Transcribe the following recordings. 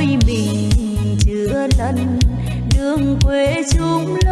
ôi mình chưa lần đường quê chung. lớn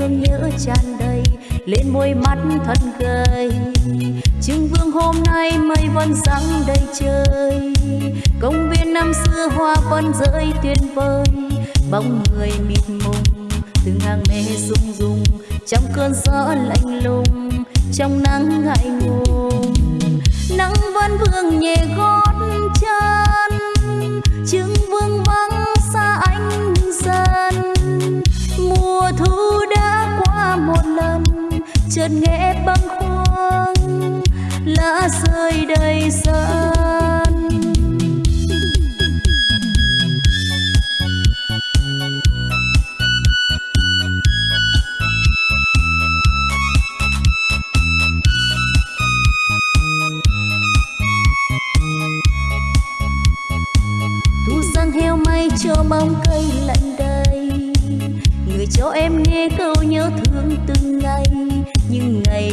thương nhớ tràn đầy, lên môi mắt thật gầy. Trưng vương hôm nay mây vẫn sáng đầy trời. Công viên năm xưa hoa vẫn rơi tuyệt vời. Bóng người mịt mùng, từng hàng mê rung rung trong cơn gió lạnh lùng, trong nắng ngại ngùng. Nắng vẫn vương nhẹ gót chân. Chứng chợt nghe băng khuâng lá rơi đầy sân.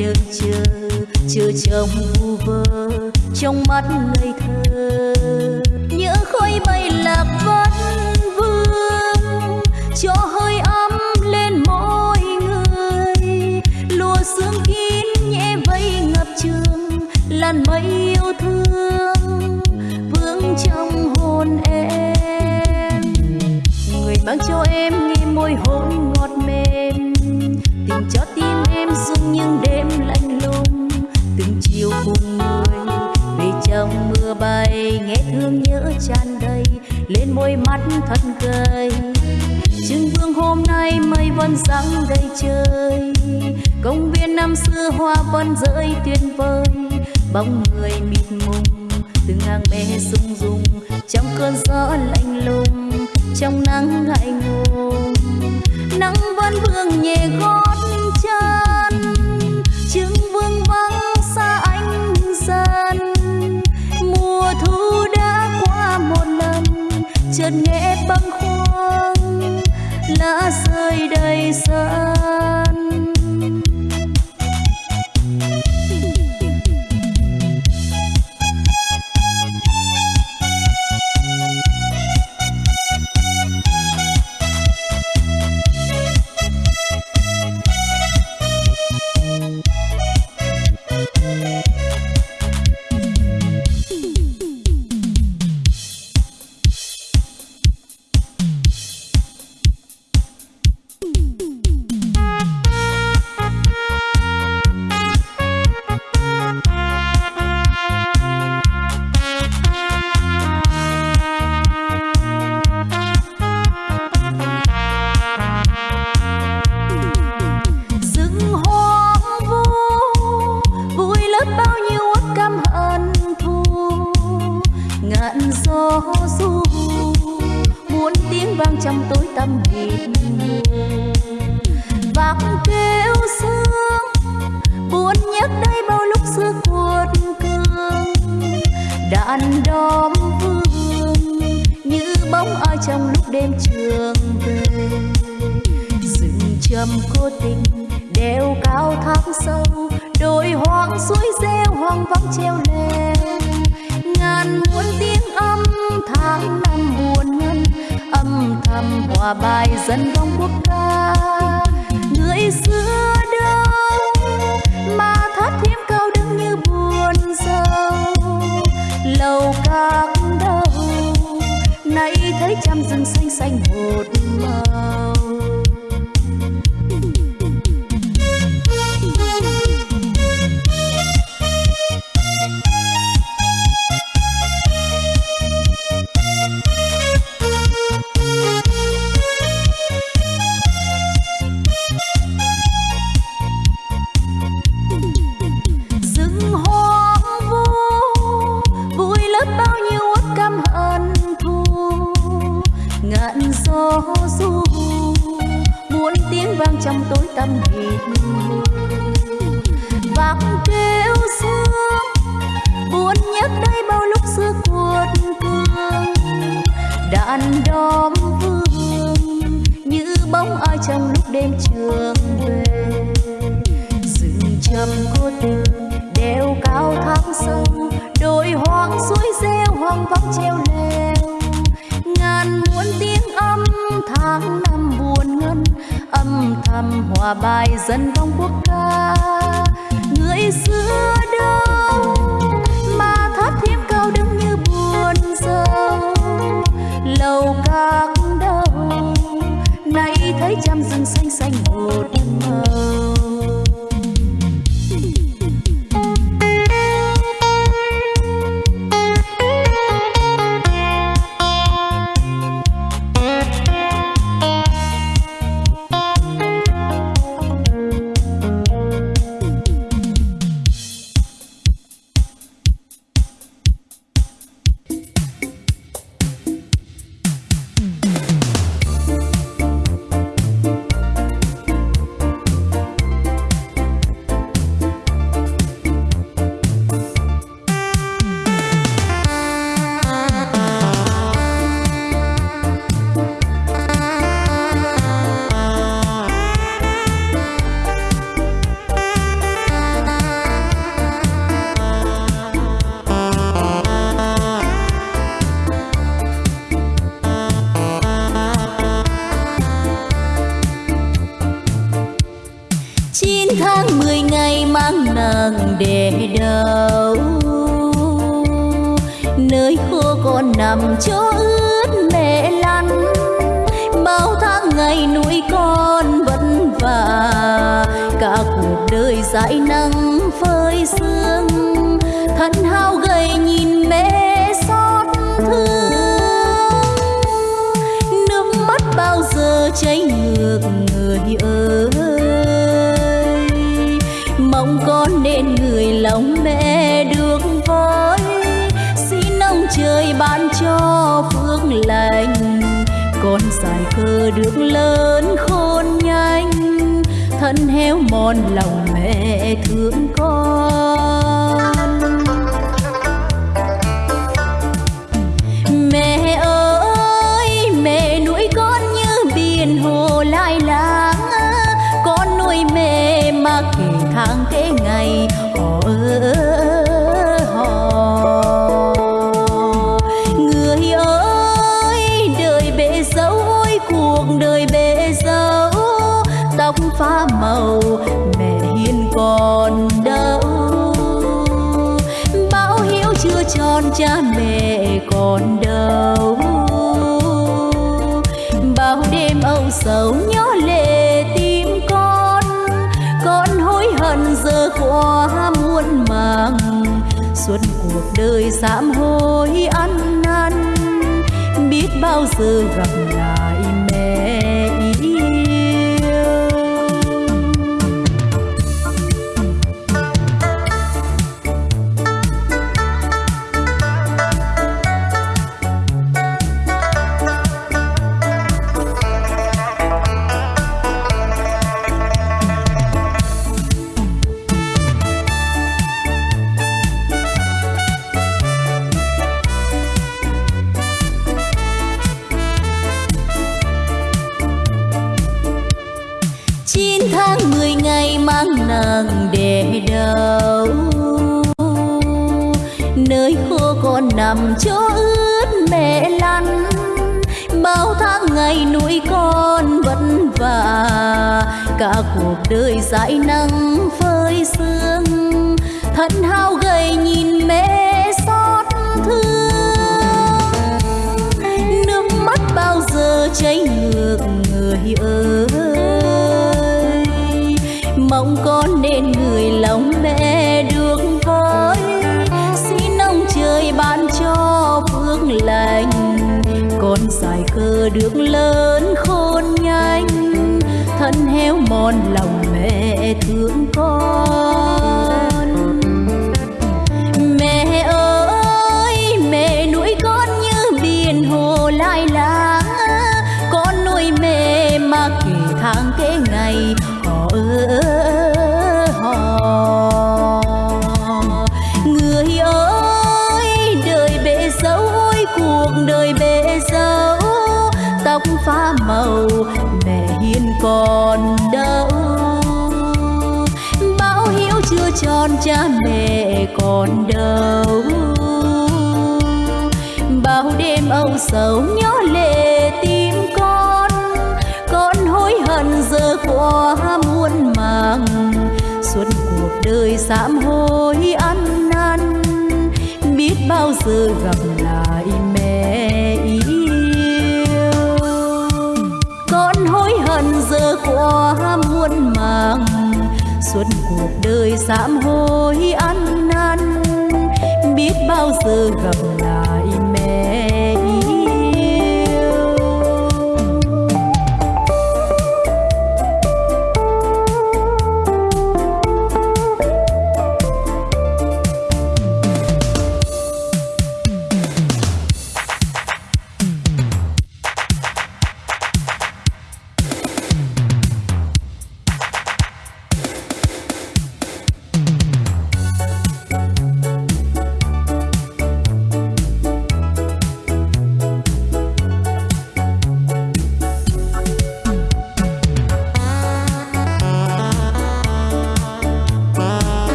Những chờ chờ chồng vu vơ trong mắt ngây thơ. Những khói bay lạc vẫn vương cho hơi ấm lên mỗi người. Lùa sương kín nhẹ vây ngập trường, làn mây yêu thương vương trong hồn em. Người mang cho em nghe môi hôn mắt thật gầy. Trưng vương hôm nay mây vẫn sáng đầy trời. Công viên năm xưa hoa vẫn rơi tuyệt vời. Bóng người mịt mùng, từng hàng mẹ rung rung trong cơn gió lạnh lùng, trong nắng ngại ngùng nắng vẫn vương nhẹ gót chợt nghe băng khuâng lá rơi đầy sân. Vang trong tối tăm mịt vang kêu sương buồn nhắc đây bao lúc xưa cuột cương đàn đóm vương như bóng ai trong lúc đêm trường về rừng trầm cô tình đeo cao tháng sông, đồi hoang suối reo hoang vắng treo hòa bài dân vong quốc ca. Người xưa còn chỗ ướt mẹ lăn. Bao tháng ngày nuôi con vất vả cả cuộc đời dãi nắng phơi sương. Thân hao gầy nhìn mẹ xót thương. Nước mắt bao giờ chảy ngược người ơi. Mong con nên người lòng mẹ trời ban cho phước lành. Con dài cơ được lớn khôn nhanh, thân héo mòn lòng mẹ thương con. Biết bao cuộc đời dãi nắng phơi sương thân hao gầy nhìn mẹ xót thương. Nước mắt bao giờ chảy ngược, người ơi. Mong con nên người lòng mẹ được với. Xin ông trời ban cho phước lành con dài cơ được lớn thân héo mòn lòng còn đâu. Bao đêm âu sầu nhớ lệ tim con con hối hận giờ qua muôn màng. Suốt cuộc đời sám hối ăn năn, biết bao giờ gặp lại mẹ yêu. Con hối hận giờ qua muôn màng, suốt cuộc đời sám hối bao giờ gặp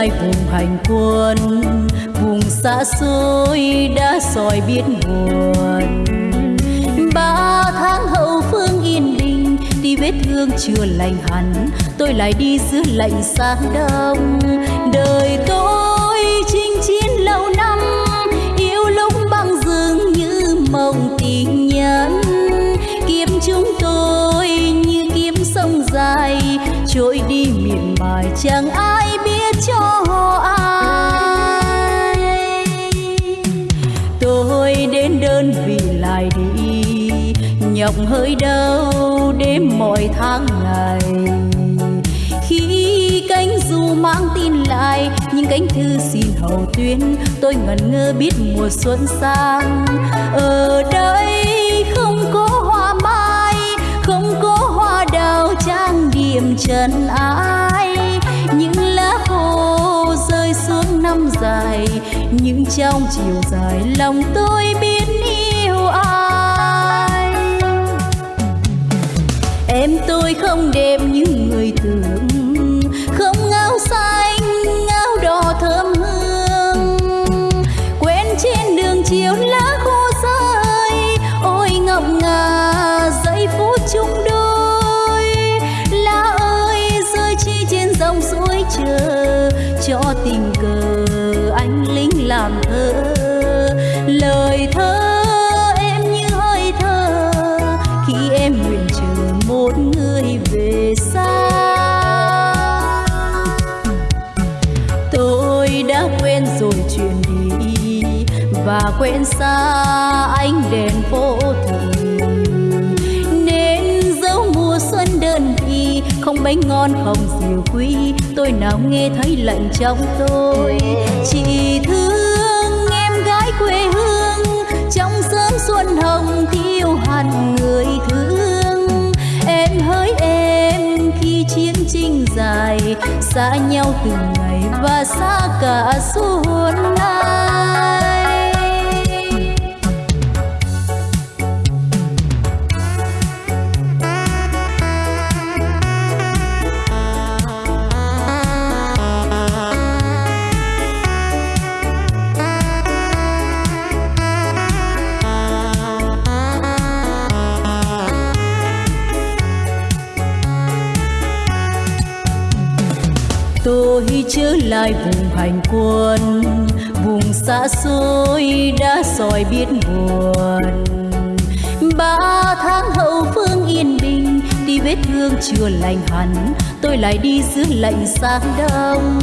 trở vùng hành quân vùng xa xôi đã soi biết buồn ba tháng hậu phương yên bình, đi vết thương chưa lành hẳn. Tôi lại đi giữa lạnh sáng đông. Đời tôi chinh chiến lâu năm, yêu lúc băng dương như mộng tình nhân. Kiếm chúng tôi như kiếm sông dài, trôi đi miền bài trắng. Lòng hơi đau đêm mọi tháng ngày. Khi cánh dù mang tin lại, những cánh thư xin hầu tuyến, tôi ngẩn ngơ biết mùa xuân sang. Ở đây không có hoa mai, không có hoa đào trang điểm trần ai. Những lá khô rơi xuống năm dài, những trong chiều dài lòng tôi biết em tôi không đẹp như người thường. Mấy bánh ngon không diều quý. Tôi nào nghe thấy lạnh trong tôi. Chỉ thương em gái quê hương. Trong sớm xuân hồng thiêu hẳn người thương. Em hỡi em khi chiến tranh dài. Xa nhau từng ngày và xa cả xuân ai lai lại vùng hành quân, vùng xa xôi đã soi biết buồn ba tháng hậu phương yên bình, đi vết thương chưa lành hẳn. Tôi lại đi giữa lạnh sáng đông.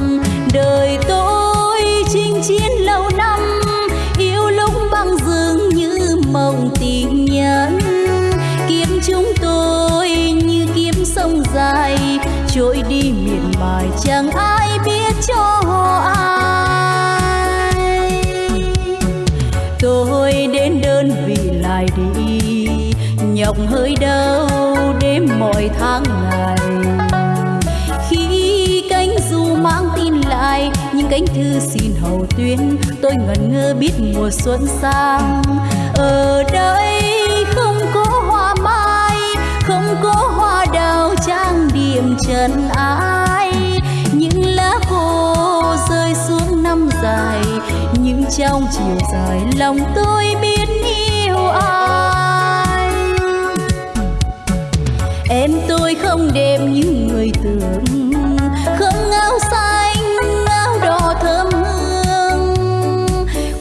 Đời tôi chinh chiến lâu năm yêu lúc băng dương như mộng tình nhân kiếm chúng tôi như kiếm sông dài, trôi đi miệt bài chẳng ai nhọc hơi đau đêm mọi tháng ngày. Khi cánh dù mang tin lại, những cánh thư xin hầu tuyến tôi ngẩn ngơ biết mùa xuân sang. Ở đây không có hoa mai, không có hoa đào trang điểm trần ai. Những lá khô rơi xuống năm dài, những trong chiều dài lòng tôi biết em tôi không đẹp như người tưởng. Không áo xanh, áo đỏ thơm hương.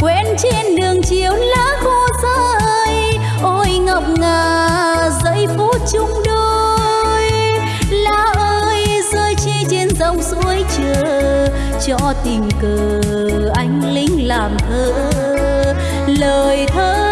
Quen trên đường chiều lá khô rơi. Ôi ngọc ngà, giây phút chung đôi. Lá ơi, rơi chi trên dòng suối chờ. Cho tình cờ anh lính làm thơ. Lời thơ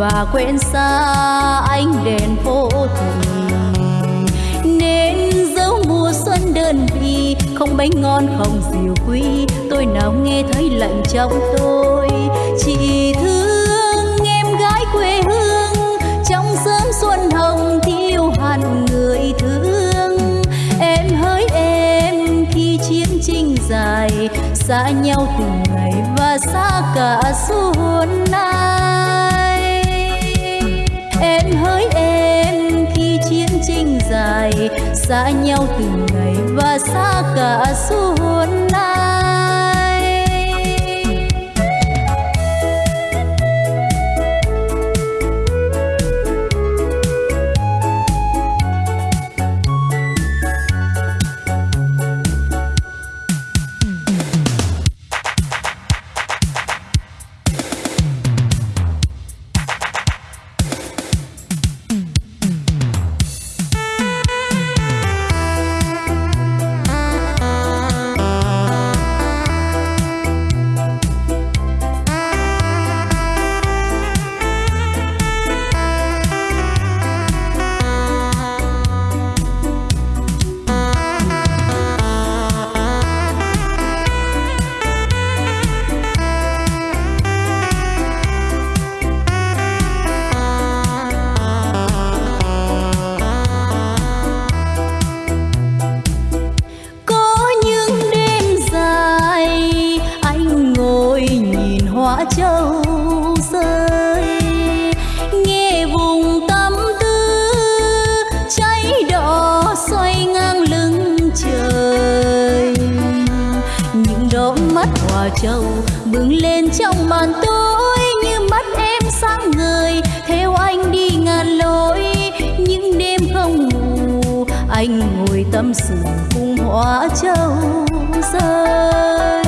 và quên xa ánh đèn phố thường nên dấu mùa xuân đơn vị, không bánh ngon, không diều quý. Tôi nào nghe thấy lạnh trong tôi, chỉ thương em gái quê hương. Trong sớm xuân hồng thiêu hẳn người thương. Em hỡi em khi chiến tranh dài, xa nhau từng ngày và xa cả xuân nay dài xa nhau từng ngày và xa cả suốt trầu bừng lên trong màn tối như mắt em sáng ngời. Theo anh đi ngàn lối, những đêm không ngủ, anh ngồi tâm sự cùng hoa trầu rơi.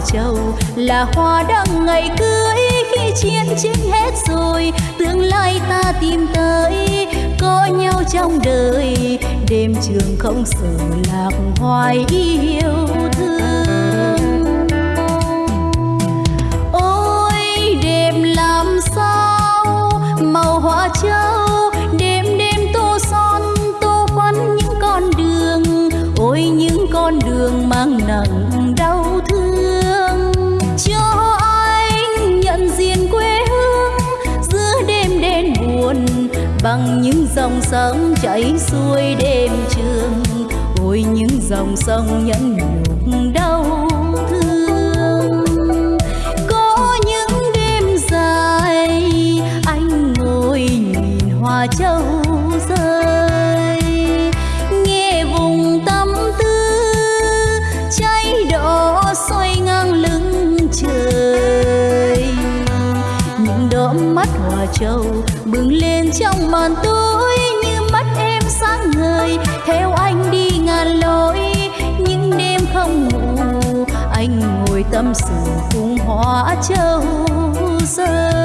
Hoa châu là hoa đăng ngày cưới. Khi chiến tranh hết rồi, tương lai ta tìm tới. Có nhau trong đời, đêm trường không sợ lạc hoài yêu thương. Ôi, đêm làm sao? Màu hoa châu, đêm bằng những dòng sông chảy xuôi đêm trường. Ôi, những dòng sông nhẫn nhục đau thương. Có những đêm dài, anh ngồi nhìn hoa châu rơi. Nghe vùng tâm tư, cháy đỏ xoay ngang lưng trời. Những đốm mắt hoa châu trong màn tối như mắt em sáng ngời. Theo anh đi ngàn lối, những đêm không ngủ. Anh ngồi tâm sự cùng hoa châu rơi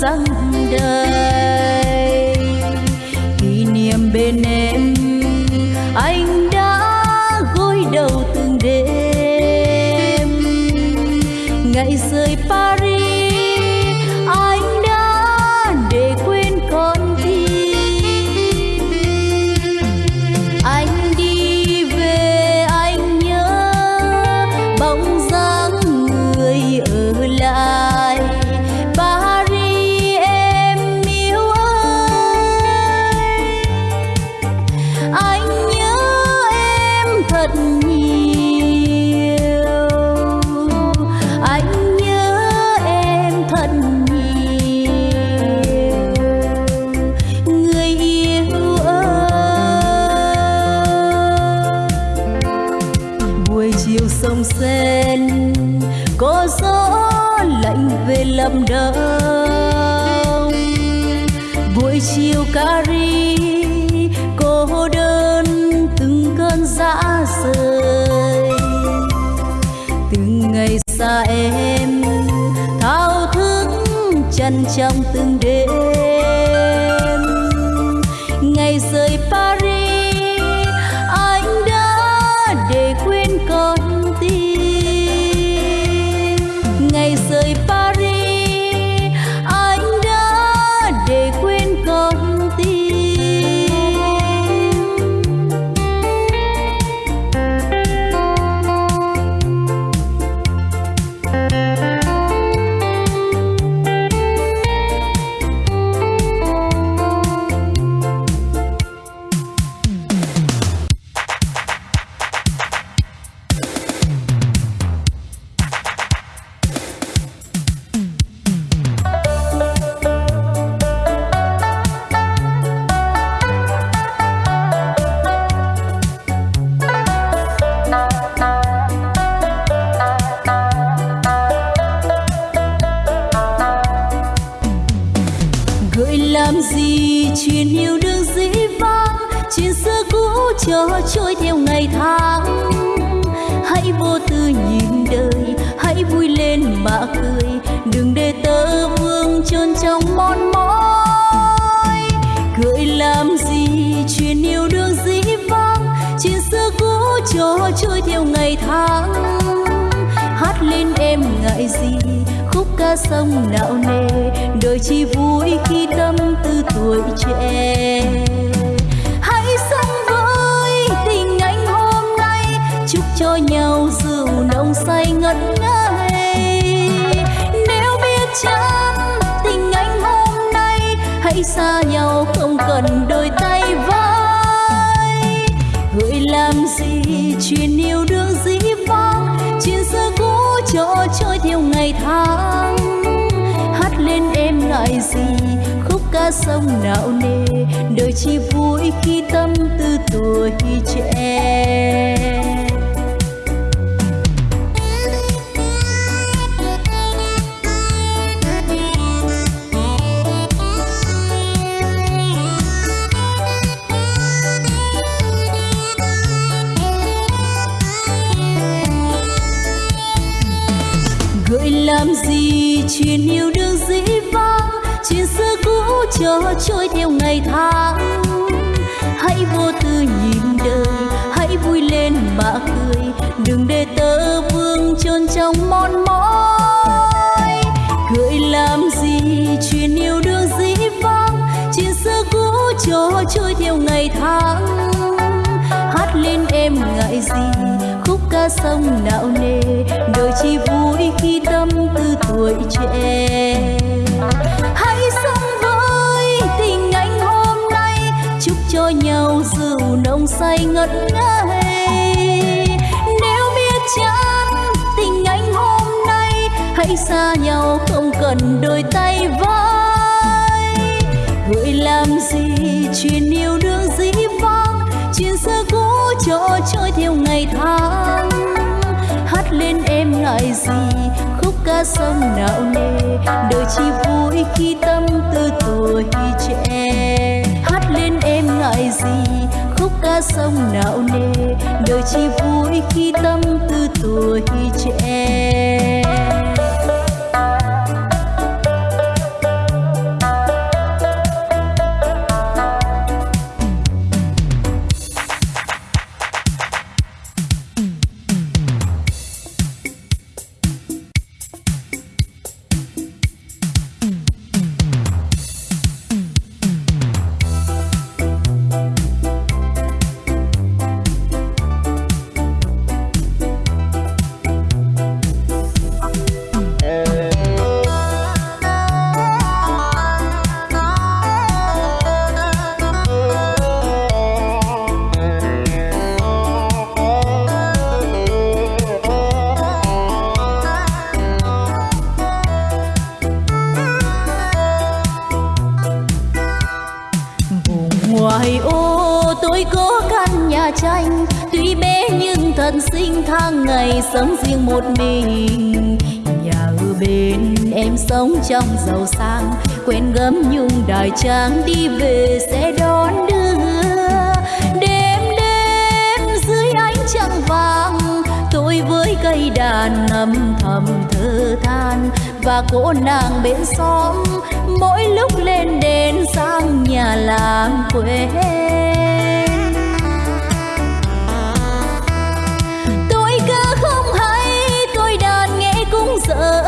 gió đời. Răng đầy kỷ niệm bên em chuyện yêu đương dĩ vãng, chuyện xưa cũ cho trôi theo ngày tháng. Hãy vô tư nhìn đời, hãy vui lên mà cười. Đừng để tơ vương chôn trong mòn mỏi Cười làm gì? Chuyện yêu đương dĩ vãng, chuyện xưa cũ cho trôi theo ngày tháng. Hát lên em ngại gì? Khúc ca sông nạo nề, đời chỉ vui khi tâm tư tuổi trẻ. Hãy sống với tình anh hôm nay, chúc cho nhau rượu nồng say ngất ngây. Nếu biết chăng tình anh hôm nay, hãy xa nhau không cần đôi tay vai. Gợi làm gì, chuyện yêu đương gì ngày tháng. Hát lên em ngại gì, khúc ca sông não nề. Đời chỉ vui khi tâm tư tuổi trẻ. Em gì? Khúc ca sông nạo nề đời chỉ vui khi tâm tư tuổi trẻ. Hãy sống với tình anh hôm nay, chúc cho nhau rượu nồng say ngất ngây nếu biết chán tình anh hôm nay, hãy xa nhau không cần đôi tay vai. Gửi làm gì, chuyện yêu đương dĩ vãng chuyện xưa cũ cho trôi theo ngày tháng. Hát lên em ngại gì, khúc ca sông nào nề. Đời chỉ vui khi tâm tư tuổi trẻ. Hát lên em ngại gì, khúc ca sông nào nề. Đời chỉ vui khi tâm tư tuổi trẻ. Quên quen gấm nhung đài trang đi về sẽ đón đưa đêm đêm dưới ánh trăng vàng. Tôi với cây đàn âm thầm thơ than và cô nàng bên xóm. Mỗi lúc lên đền sang nhà làm quê. Tôi cơ không hay, tôi đàn nghe cũng dở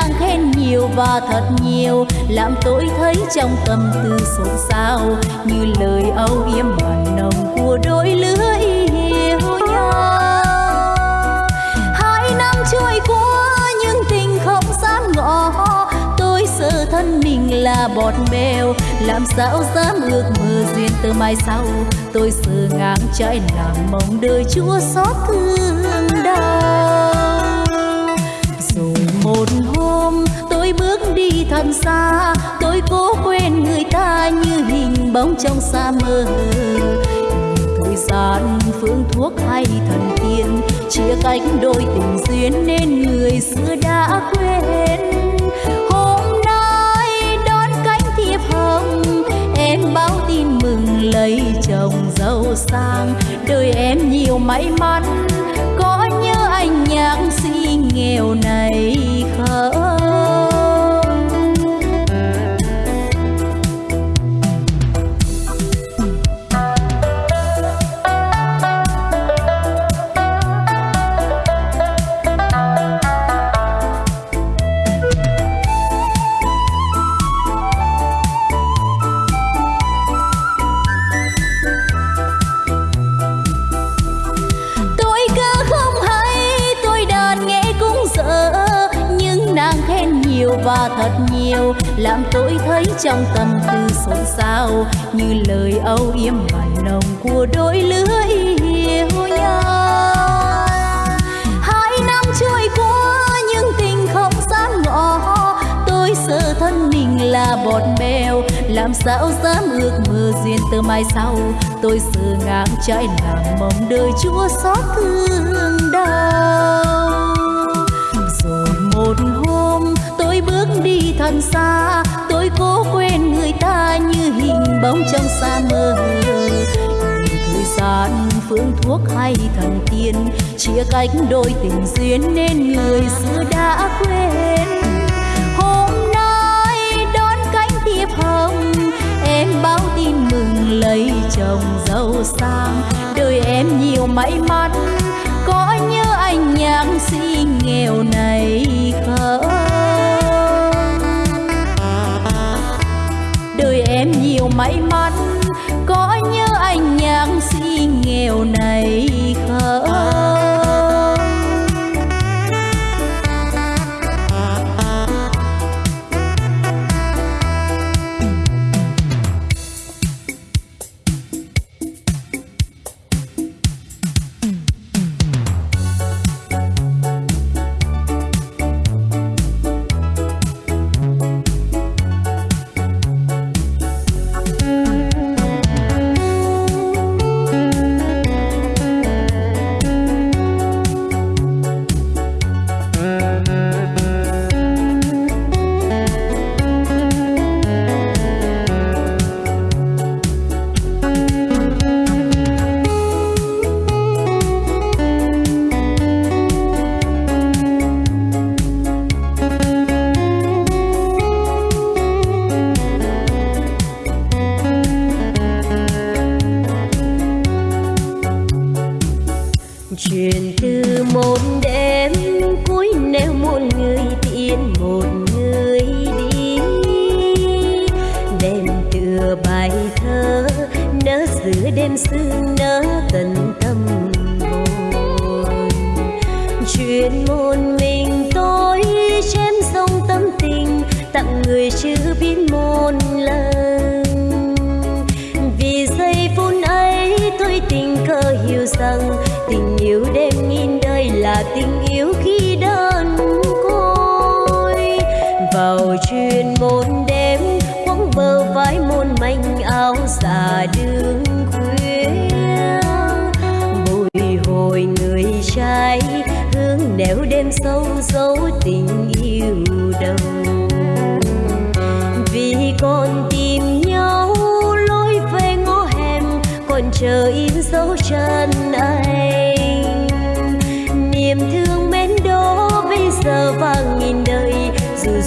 đang khen nhiều và thật nhiều. Làm tôi thấy trong tâm tư xôn xao, như lời âu yếm mặn nồng của đôi lứa yêu nhau. Hai năm trôi qua, nhưng tình không dám ngỏ. Tôi sợ thân mình là bọt bèo làm sao dám ước mơ duyên từ mai sau. Tôi sợ ngang trái làm mong đời chúa xót thương đau một hôm, tôi bước đi thật xa. Tôi cố quên người ta như hình bóng trong xa mơ thời gian, phương thuốc hay thần tiên, chia cách đôi tình duyên nên người xưa đã quên. Hôm nay đón cánh thiệp hồng, em báo tin mừng lấy chồng giàu sang. Đời em nhiều may mắn, có nhớ anh nhạc sĩ nghèo này. Làm tôi thấy trong tâm tư xôn xao như lời âu yếm mặn nồng của đôi lứa yêu nhau. Hai năm trôi qua nhưng tình không dám ngỏ tôi sợ thân mình là bọt bèo. Làm sao dám ước mơ duyên từ mai sau? Tôi sợ ngang trái làm mong đời chúa xót thương đau. Đi thật xa, tôi cố quên người ta như hình bóng trong xa mơ thời gian phương thuốc hay thần tiên, chia cách đôi tình duyên nên người xưa đã quên. Hôm nay đón cánh thiệp hồng, em báo tin mừng lấy chồng giàu sang. Đời em nhiều may mắn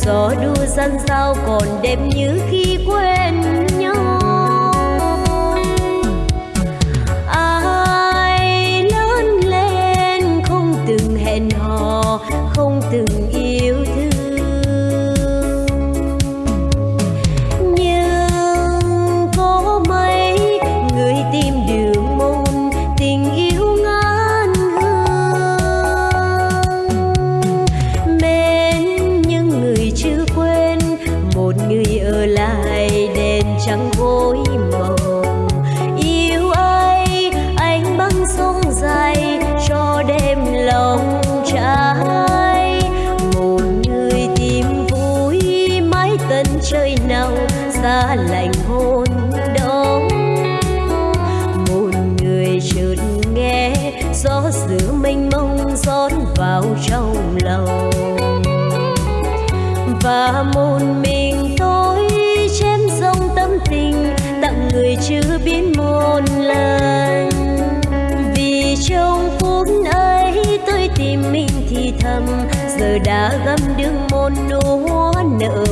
gió đưa dân sao còn đêm như khi quê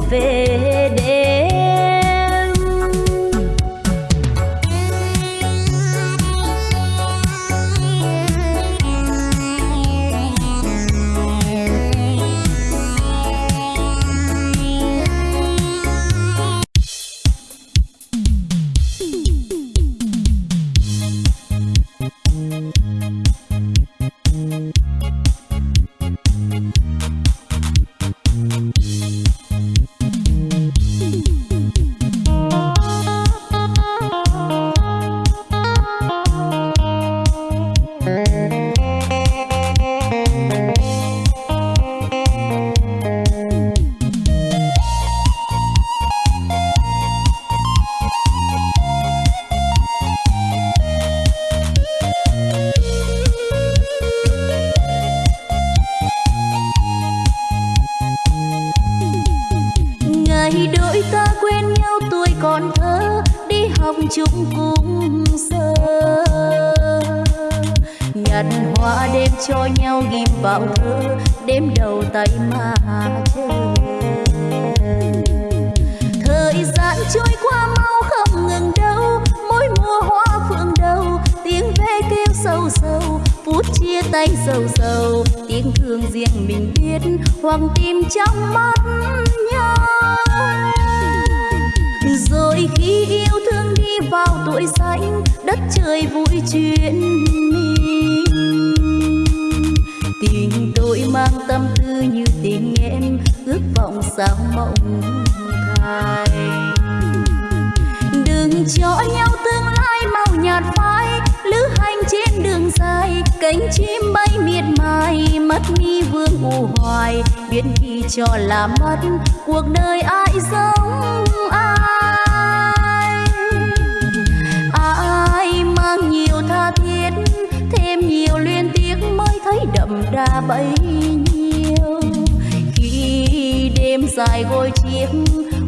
faith. chúng cũng sơ. Nhặt hoa đêm cho nhau ghim vào thơ, đêm đầu tay mà chờ thời gian trôi qua mau không ngừng đâu, mỗi mùa hoa phượng đầu tiếng ve kêu sâu sâu, phút chia tay sầu sầu. Tiếng thương riêng mình biết, hoàng tim trong mắt nhau rồi khi yêu thương đi vào tuổi xanh đất trời vui chuyện mình. Tình tôi mang tâm tư như tình em, ước vọng sao mộng thay. Đừng cho nhau tương lai màu nhạt phai, lữ hành trên đường dài, cánh chim bay miệt mài, mắt mi vương u hoài. Biến khi cho là mất, cuộc đời ai giống nhiều tha thiết, thêm nhiều liên tiếc mới thấy đậm đà bấy nhiêu. Khi đêm dài gối chiếc,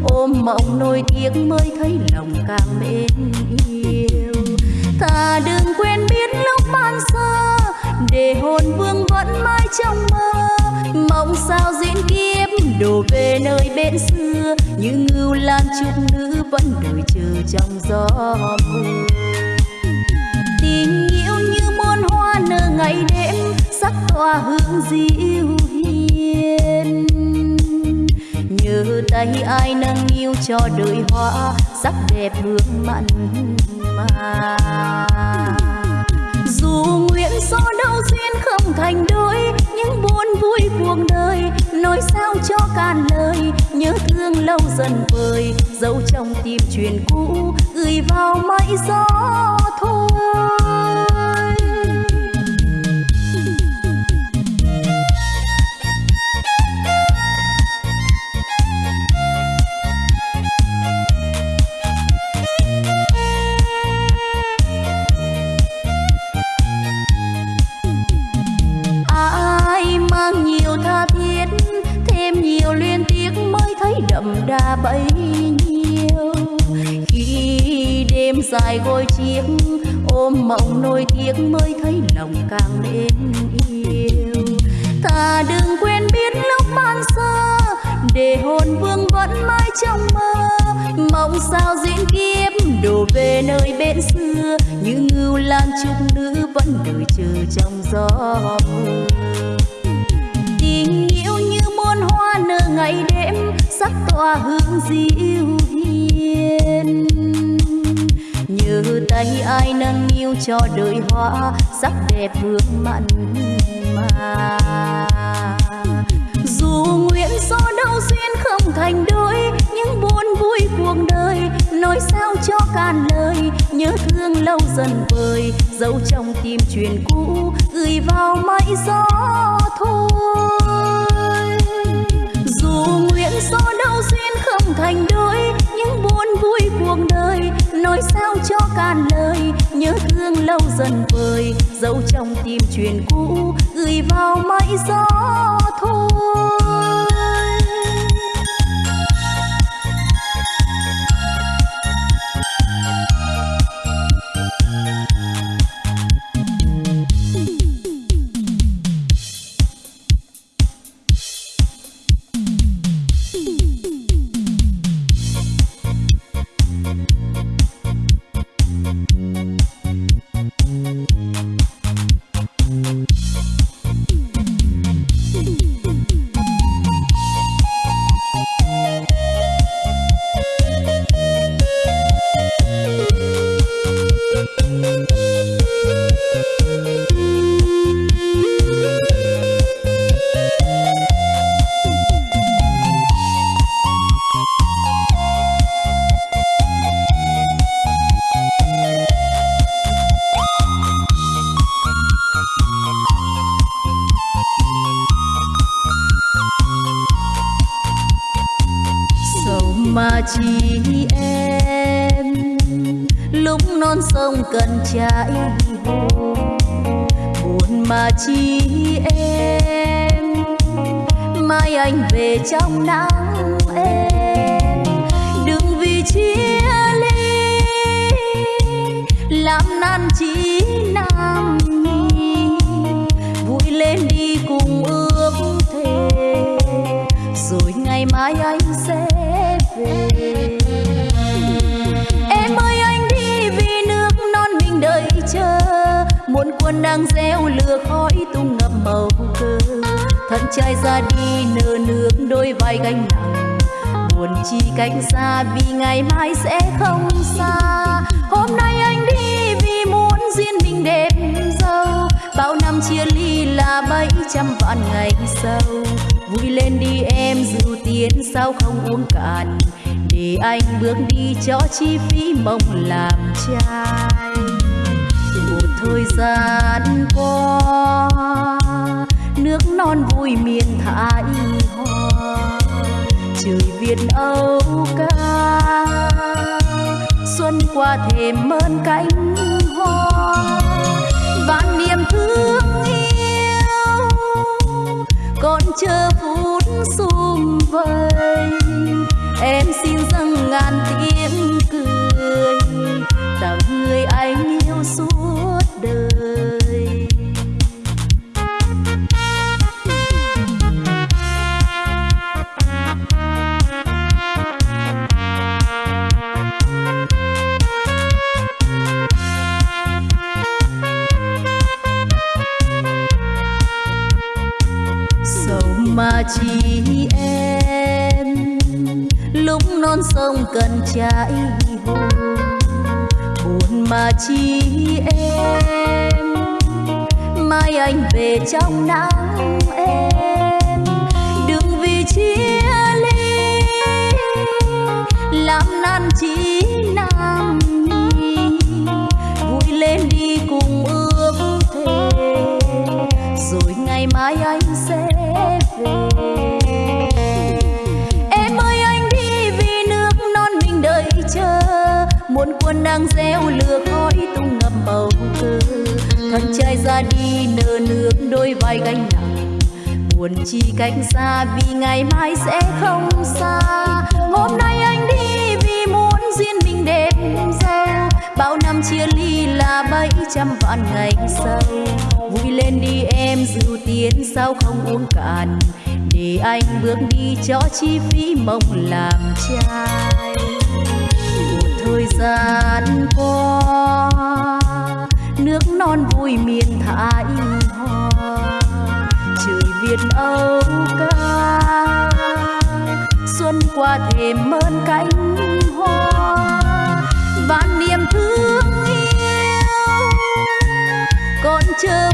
ôm mộng nỗi tiếc mới thấy lòng càng mến yêu. Ta đừng quên biết lúc ban sơ, để hồn vương vẫn mãi trong mơ. Mong sao diễn kiếp, đổ về nơi bên xưa. Như ngưu lan chút nữ vẫn đợi chờ trong gió mưa. ngày đêm sắc tỏa hương dịu hiền. Nhớ tay ai nâng yêu cho đời hoa, sắc đẹp hương mặn mà. Dù nguyện do đâu duyên không thành đôi, những buồn vui cuộc đời nói sao cho cạn lời. Nhớ thương lâu dần vời dấu trong tim truyền cũ, gửi vào mây gió. Đời hoa, sắc đẹp hương mặn mà. Dù nguyện do đâu duyên không thành đôi, những buồn vui cuộc đời nói sao cho cạn lời. Nhớ thương lâu dần vơi dấu trong tim truyền cũ, gửi vào mây gió. Dần vơi dấu trong tim truyền cũ gửi vào mây gió. trong nắng em. Đừng vì chia ly, làm nan chí nam nhi vui lên đi cùng ước thề, rồi ngày mai anh sẽ về. Em ơi, anh đi vì nước non mình đợi chờ. Muôn quân đang gieo lửa khói tung ngập màu cơ thân trai ra đi nơ nơ bước đôi vai gánh nặng. Buồn chi cách xa vì ngày mai sẽ không xa. Hôm nay anh đi vì muốn duyên mình đẹp dâu bao năm chia ly là bảy trăm vạn ngày sâu vui lên đi em, dù tiến sao không uống cạn. Để anh bước đi cho chi phí mong làm trai. Một thời gian qua, nước non vui miền thái trời việt âu ca. Xuân qua thềm mơn cánh hoa, vạn niềm thương yêu. Còn chờ phút sum vầy, em xin dâng ngàn tiếng cười. Chị em. Lúc non sông cần trái hồn, buồn mà chi em. Mai anh về trong nắng em, đừng vì chia ly, làm nan chỉ đang gieo lửa khói tung ngập bầu cơ thân trai ra đi nở nước đôi vai gánh nặng. Buồn chi cách xa vì ngày mai sẽ không xa. Hôm nay anh đi vì muốn duyên mình đẹp dâu bao năm chia ly là bảy trăm vạn ngày sau vui lên đi em dịu tiến sao không uống cạn. Để anh bước đi cho chi phí mong làm cha gian qua nước non vui miền thái hoa trời việt âu ca xuân qua thềm mơn cánh hoa và niềm thương yêu. Còn chờ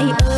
I.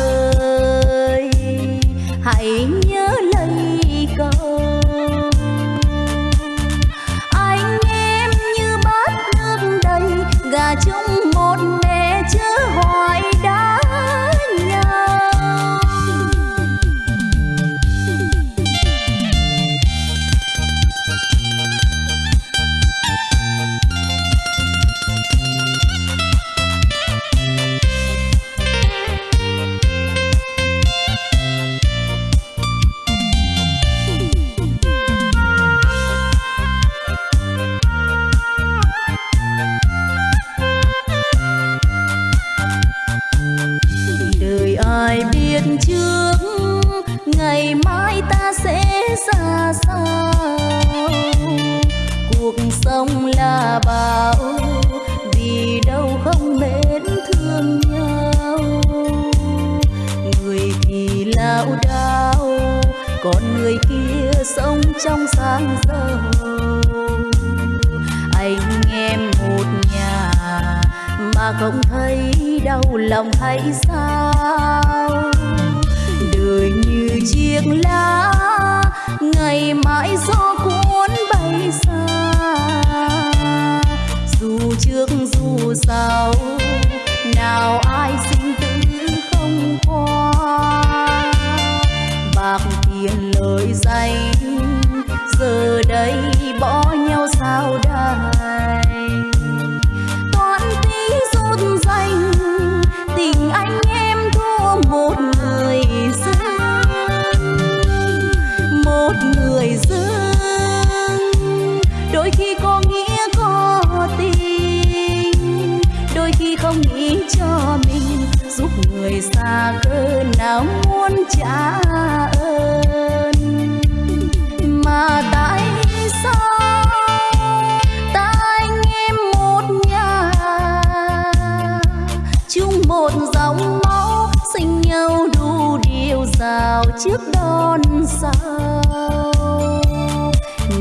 một dòng máu sinh nhau đủ điều rào trước đón sao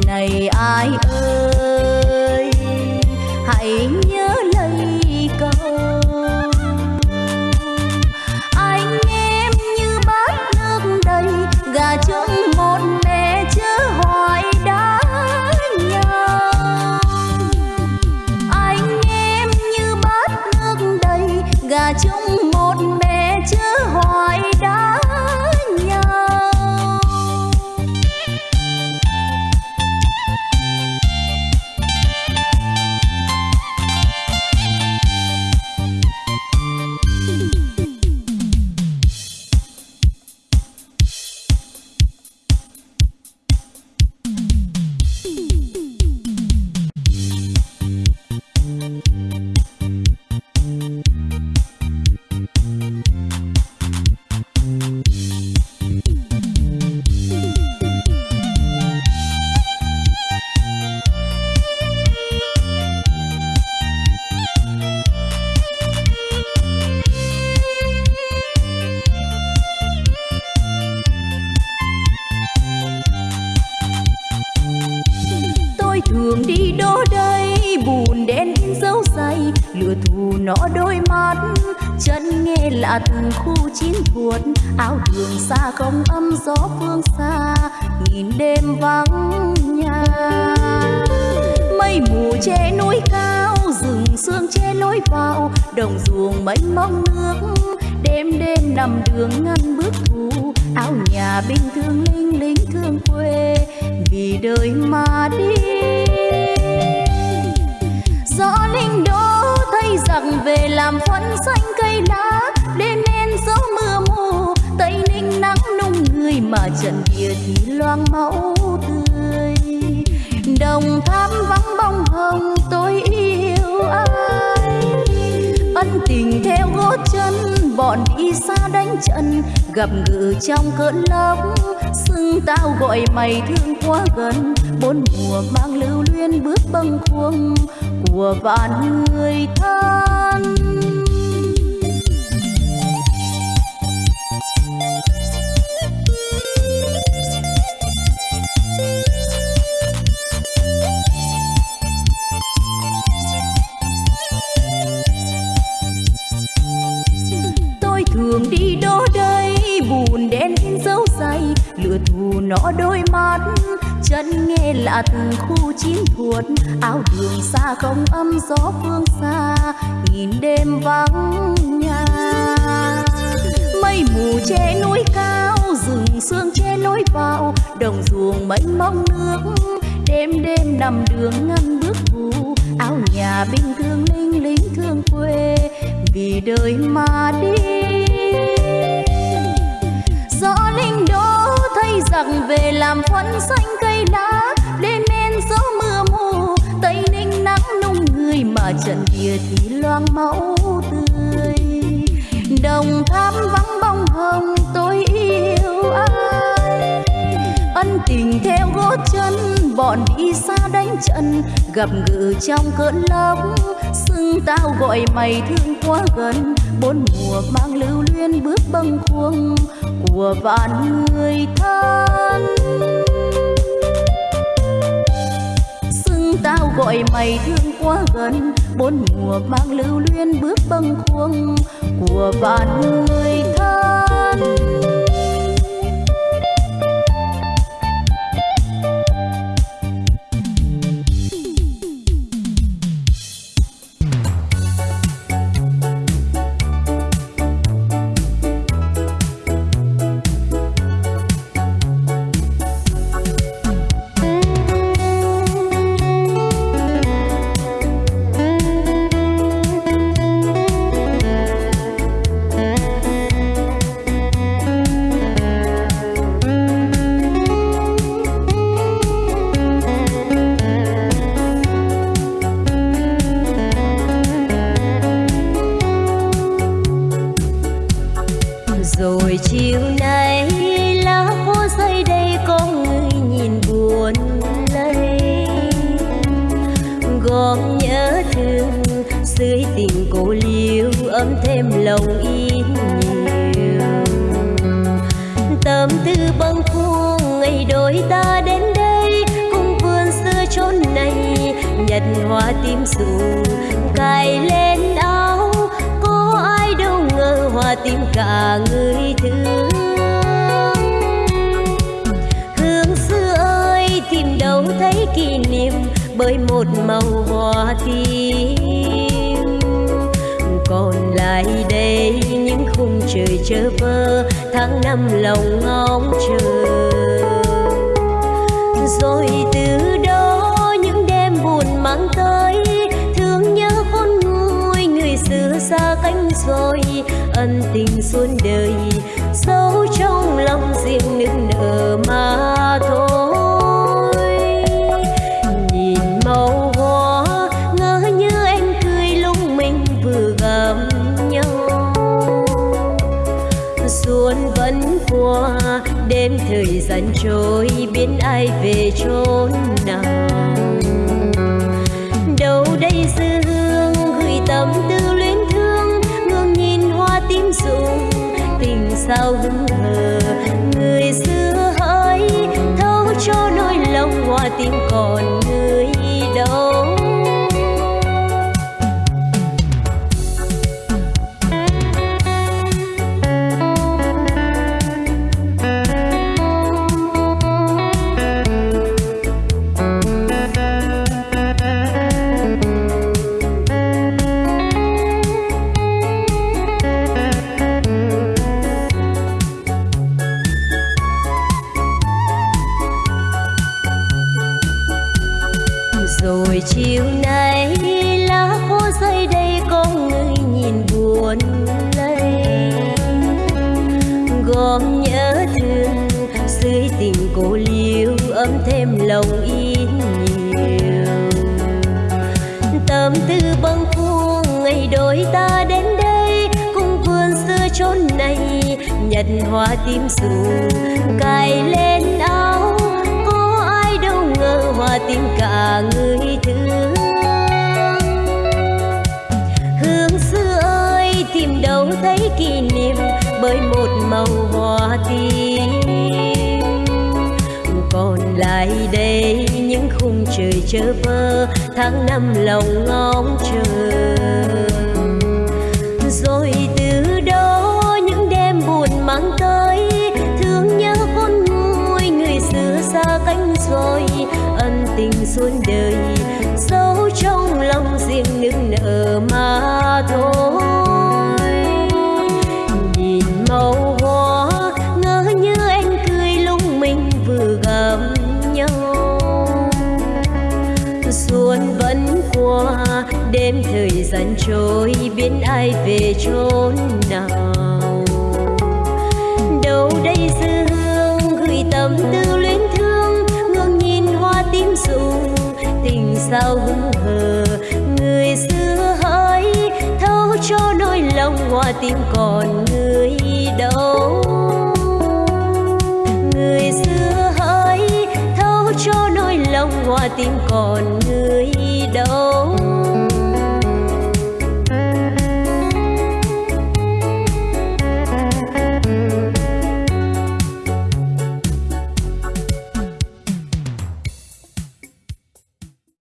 này ai nằm đường ngăn bước thu, áo nhà bình thường linh lính thương quê, vì đời mà đi. Gió linh đô thay rằng về làm phấn xanh cây lá, đêm nên gió mưa mù, tây ninh nắng nung người mà trận địa thì loang máu tươi. Đồng tháp vắng bóng hồng bọn đi xa đánh trận, gặp ngự trong cơn lốc. Xưng tao gọi mày thương quá gần, bốn mùa mang lưu luyến bước bâng khuâng. Của vạn người thân nọ đôi mắt. Chân nghe lạ từng khu chiến thuật áo đường xa không âm gió phương xa. Nhìn đêm vắng nhà. Mây mù che núi cao, rừng sương che lối vào. Đồng ruộng mênh mông nước, đêm đêm nằm đường ngăn bước thù. Áo nhà bình thường linh lính thương quê, vì đời mà đi. Giặc về làm phấn xanh cây lá đêm men gió mưa mù. Tây ninh nắng nung người mà trận địa thì loang máu tươi. Đồng tháp vắng bóng hồng, tôi yêu ai? Ân tình theo gót chân, bọn đi xa đánh trận. Gặp gỡ trong cơn lốc, xưng tao gọi mày thương quá gần. Bốn mùa mang lưu luyến bước bâng khuâng của vạn người thân. Xưng tao gọi mày thương quá gần, bốn mùa mang lưu luyến bước bâng khuâng của vạn người thân. tháng năm lòng trôi biến ai về chốn nào? Đâu đây dư hương gửi tâm tư luyến thương, ngước nhìn hoa tím rụ tình sao hững hờ. Người xưa hỡi thâu cho nỗi lòng hoa tim còn người đâu? Người xưa hỡi thâu cho nỗi lòng hoa tim còn người đâu?